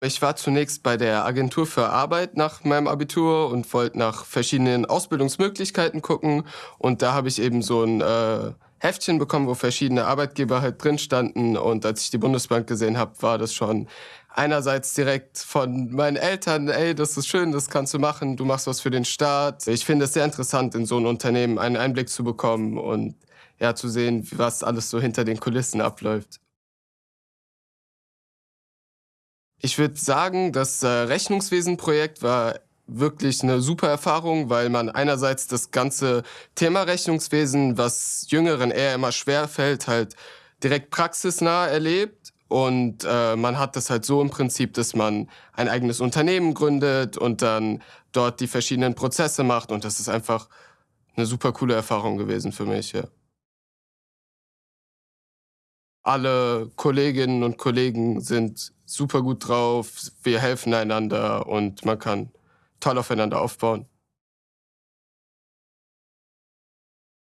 Ich war zunächst bei der Agentur für Arbeit nach meinem Abitur und wollte nach verschiedenen Ausbildungsmöglichkeiten gucken. Und da habe ich eben so ein äh, Heftchen bekommen, wo verschiedene Arbeitgeber halt drin standen. Und als ich die Bundesbank gesehen habe, war das schon einerseits direkt von meinen Eltern, ey, das ist schön, das kannst du machen, du machst was für den Staat. Ich finde es sehr interessant, in so ein Unternehmen einen Einblick zu bekommen und ja, zu sehen, was alles so hinter den Kulissen abläuft. Ich würde sagen, das äh, Rechnungswesenprojekt war wirklich eine super Erfahrung, weil man einerseits das ganze Thema Rechnungswesen, was Jüngeren eher immer schwer fällt, halt direkt praxisnah erlebt. Und äh, man hat das halt so im Prinzip, dass man ein eigenes Unternehmen gründet und dann dort die verschiedenen Prozesse macht. Und das ist einfach eine super coole Erfahrung gewesen für mich, ja. Alle Kolleginnen und Kollegen sind super gut drauf, wir helfen einander und man kann toll aufeinander aufbauen.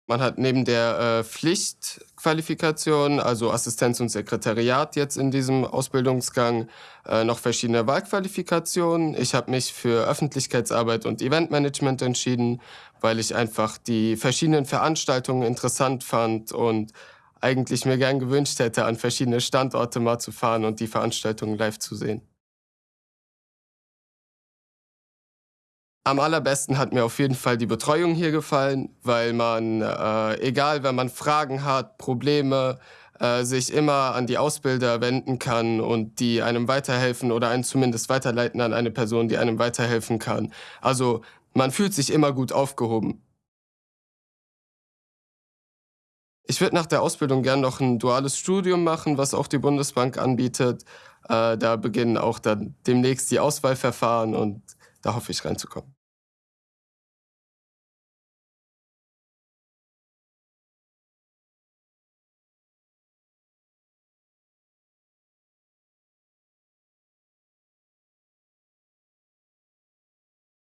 Man hat neben der äh, Pflichtqualifikation, also Assistenz und Sekretariat jetzt in diesem Ausbildungsgang, äh, noch verschiedene Wahlqualifikationen. Ich habe mich für Öffentlichkeitsarbeit und Eventmanagement entschieden, weil ich einfach die verschiedenen Veranstaltungen interessant fand und eigentlich mir gern gewünscht hätte, an verschiedene Standorte mal zu fahren und die Veranstaltungen live zu sehen. Am allerbesten hat mir auf jeden Fall die Betreuung hier gefallen, weil man, äh, egal wenn man Fragen hat, Probleme, äh, sich immer an die Ausbilder wenden kann und die einem weiterhelfen oder einen zumindest weiterleiten an eine Person, die einem weiterhelfen kann. Also man fühlt sich immer gut aufgehoben. Ich würde nach der Ausbildung gern noch ein duales Studium machen, was auch die Bundesbank anbietet. Äh, da beginnen auch dann demnächst die Auswahlverfahren und da hoffe ich reinzukommen.